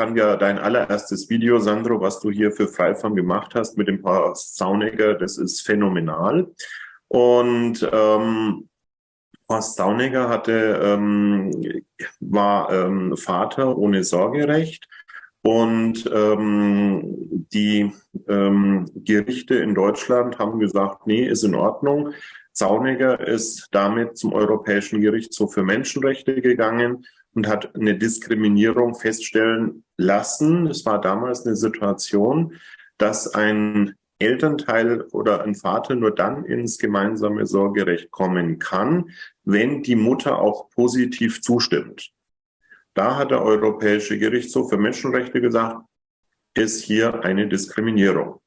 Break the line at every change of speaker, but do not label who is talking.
fand ja dein allererstes Video, Sandro, was du hier für Freifarm gemacht hast mit dem Paar Sauniger, das ist phänomenal. Und ähm, Horst Sauniger hatte, ähm, war ähm, Vater ohne Sorgerecht und ähm, die ähm, Gerichte in Deutschland haben gesagt, nee, ist in Ordnung. Sauniger ist damit zum Europäischen Gerichtshof für Menschenrechte gegangen und hat eine Diskriminierung feststellen lassen. Es war damals eine Situation, dass ein Elternteil oder ein Vater nur dann ins gemeinsame Sorgerecht kommen kann, wenn die Mutter auch positiv zustimmt. Da hat der Europäische Gerichtshof für Menschenrechte gesagt, ist hier eine Diskriminierung.